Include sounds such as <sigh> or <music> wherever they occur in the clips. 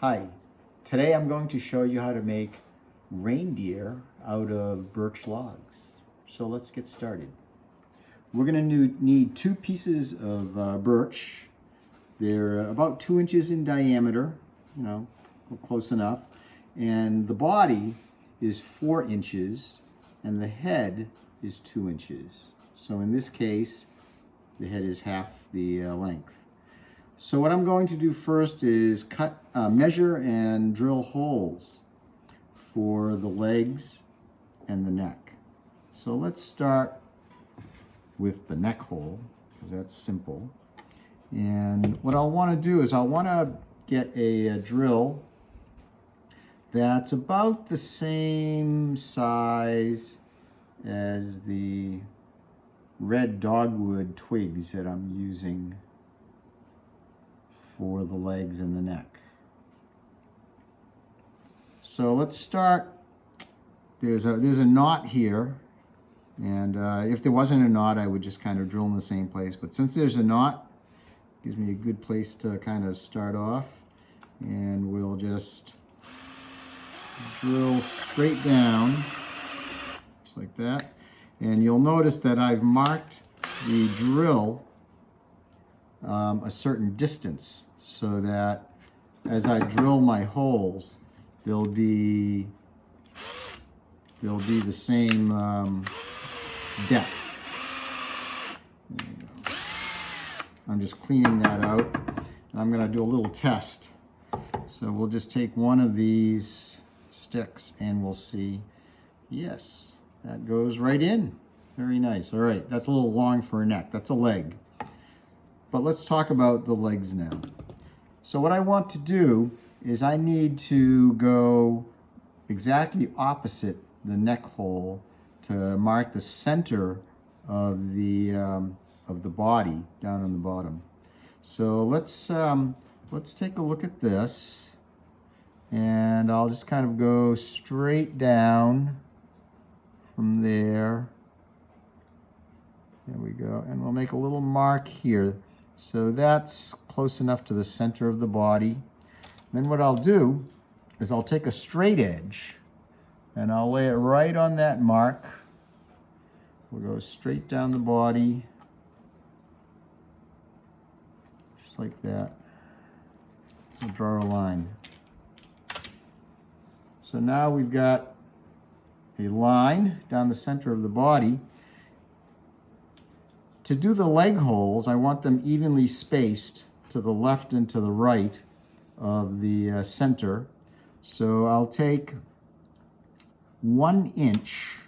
Hi, today I'm going to show you how to make reindeer out of birch logs. So let's get started. We're going to need two pieces of uh, birch. They're about two inches in diameter, you know, close enough. And the body is four inches and the head is two inches. So in this case, the head is half the uh, length. So what I'm going to do first is cut, uh, measure and drill holes for the legs and the neck. So let's start with the neck hole, because that's simple. And what I'll want to do is I'll want to get a, a drill that's about the same size as the red dogwood twigs that I'm using for the legs and the neck. So let's start. There's a, there's a knot here. And uh, if there wasn't a knot, I would just kind of drill in the same place. But since there's a knot, gives me a good place to kind of start off. And we'll just drill straight down, just like that. And you'll notice that I've marked the drill um, a certain distance so that as I drill my holes, they'll be they'll be the same um, depth. I'm just cleaning that out. And I'm going to do a little test. So we'll just take one of these sticks and we'll see. Yes, that goes right in. Very nice. All right, that's a little long for a neck. That's a leg. But let's talk about the legs now. So what I want to do is I need to go exactly opposite the neck hole to mark the center of the um, of the body down on the bottom. So let's um, let's take a look at this and I'll just kind of go straight down from there. There we go. And we'll make a little mark here. So that's close enough to the center of the body. Then what I'll do is I'll take a straight edge and I'll lay it right on that mark. We'll go straight down the body, just like that. We'll draw a line. So now we've got a line down the center of the body. To do the leg holes, I want them evenly spaced to the left and to the right of the uh, center. So I'll take one inch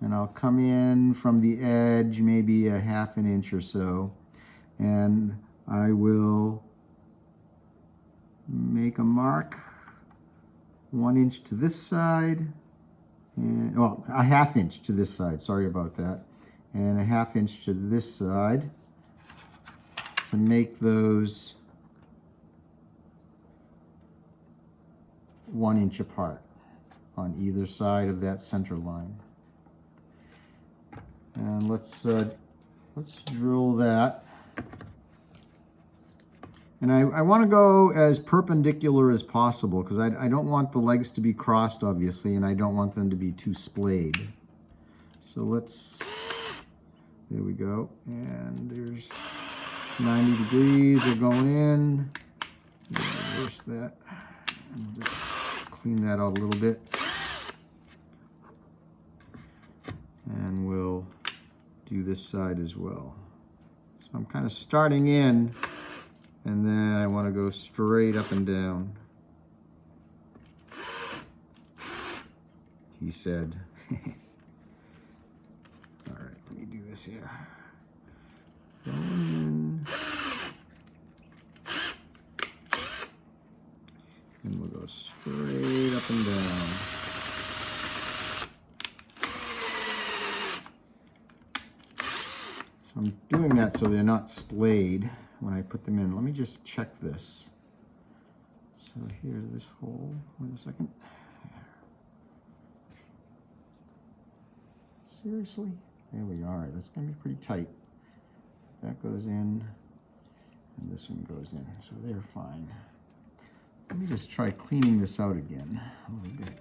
and I'll come in from the edge maybe a half an inch or so. And I will make a mark one inch to this side and well a half inch to this side. Sorry about that and a half inch to this side to make those one inch apart on either side of that center line. And let's uh, let's drill that. And I, I want to go as perpendicular as possible because I, I don't want the legs to be crossed, obviously, and I don't want them to be too splayed. So let's there we go. And there's 90 degrees. They're going in. Reverse that. And just clean that out a little bit. And we'll do this side as well. So I'm kind of starting in and then I want to go straight up and down. He said. <laughs> this here. <sighs> And we'll go straight up and down. So I'm doing that so they're not splayed when I put them in. Let me just check this. So here's this hole. Wait a second. Seriously? There we are. That's going to be pretty tight. That goes in, and this one goes in, so they're fine. Let me just try cleaning this out again a little bit.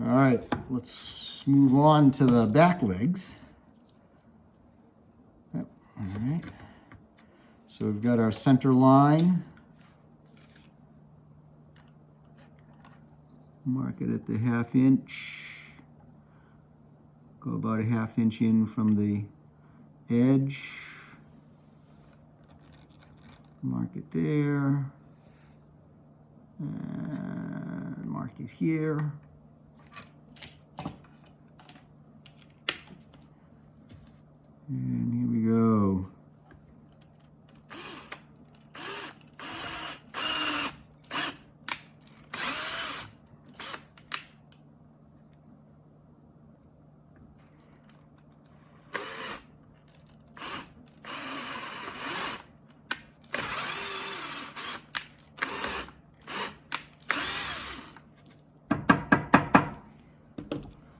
All right, let's move on to the back legs. All right. So we've got our center line. Mark it at the half inch. Go about a half inch in from the edge. Mark it there. And mark it here. And here we go.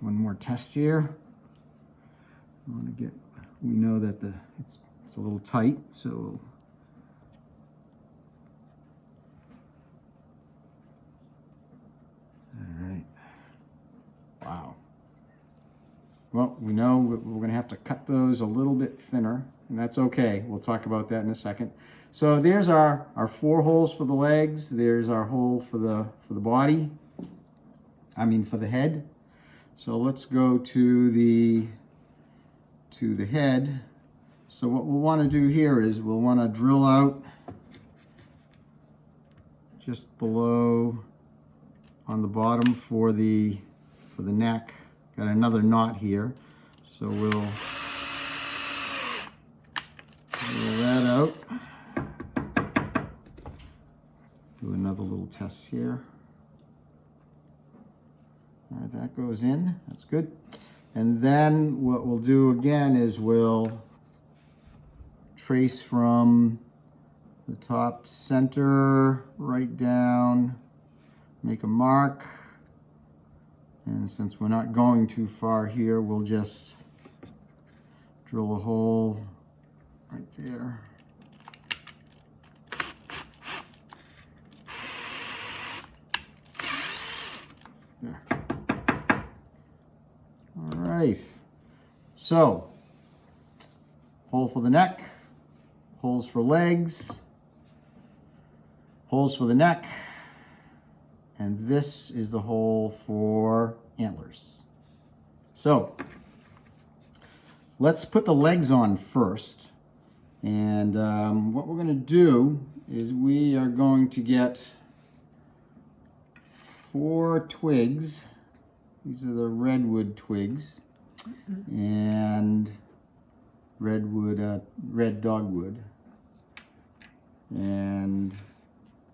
One more test here. I want to get, we know that the it's, it's a little tight, so all right. Wow. Well, we know we- we're going to have to cut those a little bit thinner, and that's okay. We'll talk about that in a second. So there's our, our four holes for the legs. There's our hole for the for the body. I mean for the head. So let's go to the to the head. So what we'll want to do here is we'll want to drill out just below on the bottom for the for the neck. Got another knot here. So we'll drill that out. Do another little test here. All right, that goes in, that's good. And then what we'll do again is we'll trace from the top center right down, make a mark. And since we're not going too far here, we'll just drill a hole right there. There. Right. So, hole for the neck, holes for legs, holes for the neck, and this is the hole for antlers. So, let's put the legs on first. And um, what we're going to do is we are going to get four twigs. These are the redwood twigs. And redwood, uh, red dogwood. And,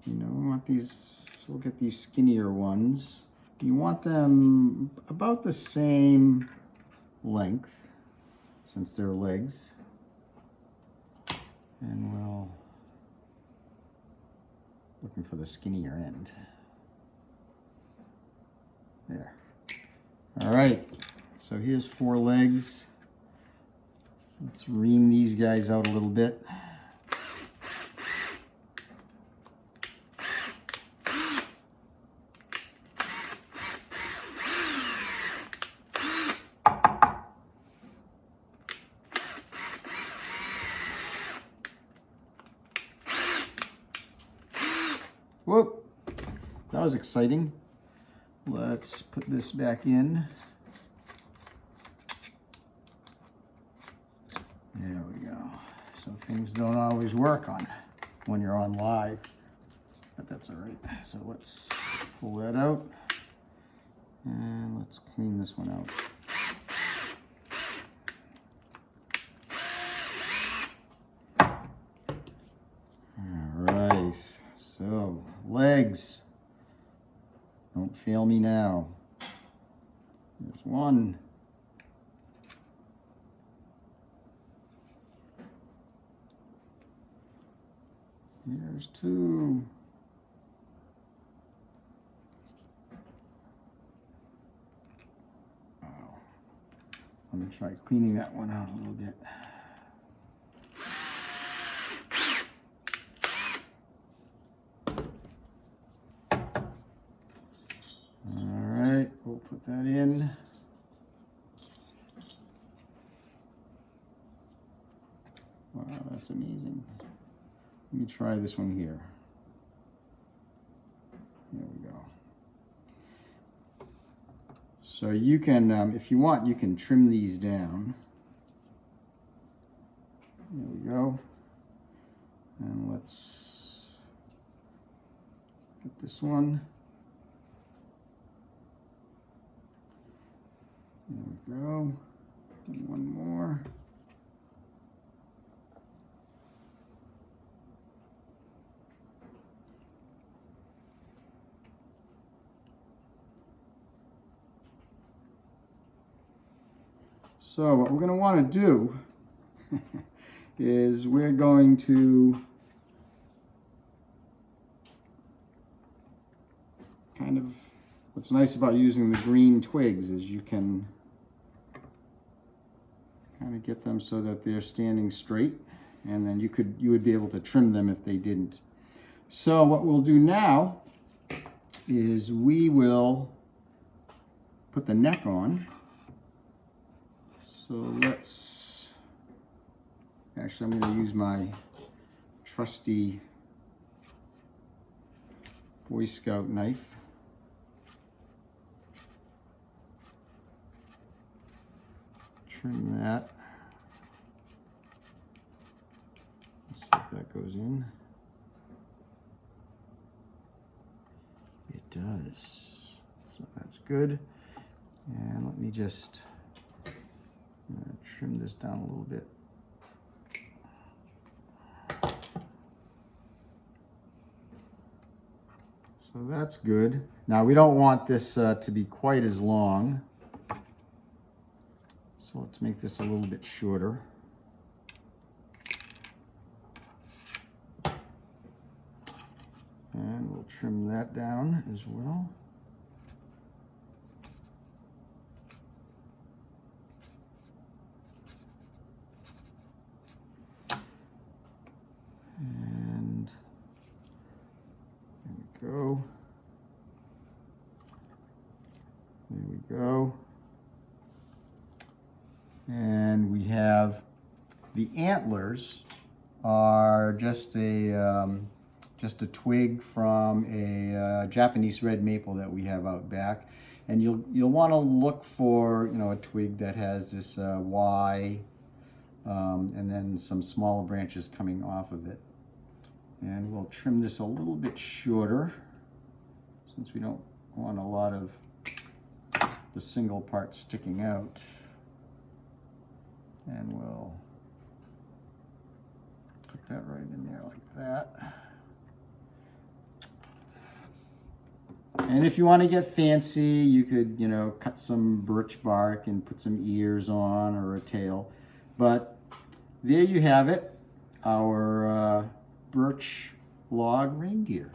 you know, we want these, we'll get these skinnier ones. You want them about the same length, since they're legs. And we'll, looking for the skinnier end. There. All right, so here's four legs. Let's ream these guys out a little bit. Whoop, that was exciting. Let's put this back in. There we go. So things don't always work on when you're on live, but that's all right. So let's pull that out and let's clean this one out. So legs. Don't fail me now. There's one. Here's two. Let me try cleaning that one out a little bit. All right, we'll put that in. Wow, that's amazing. Let me try this one here. There we go. So you can, um, if you want, you can trim these down. There we go. And let's get this one. There we go. And one more. So what we're going to want to do <laughs> is we're going to kind of, what's nice about using the green twigs is you can kind of get them so that they're standing straight and then you could, you would be able to trim them if they didn't. So what we'll do now is we will put the neck on. So let's, actually I'm going to use my trusty Boy Scout knife. Trim that. Let's see if that goes in. It does. So that's good. And let me just trim this down a little bit. So that's good. Now we don't want this uh, to be quite as long. So let's make this a little bit shorter. And we'll trim that down as well. And there we go. There we go. And we have the antlers are just a um, just a twig from a uh, Japanese red maple that we have out back. And you'll you'll want to look for you know a twig that has this uh, Y um, and then some smaller branches coming off of it. And we'll trim this a little bit shorter since we don't want a lot of the single part sticking out. And we'll that right in there like that. And if you want to get fancy, you could, you know, cut some birch bark and put some ears on or a tail. But there you have it, our uh, birch log reindeer.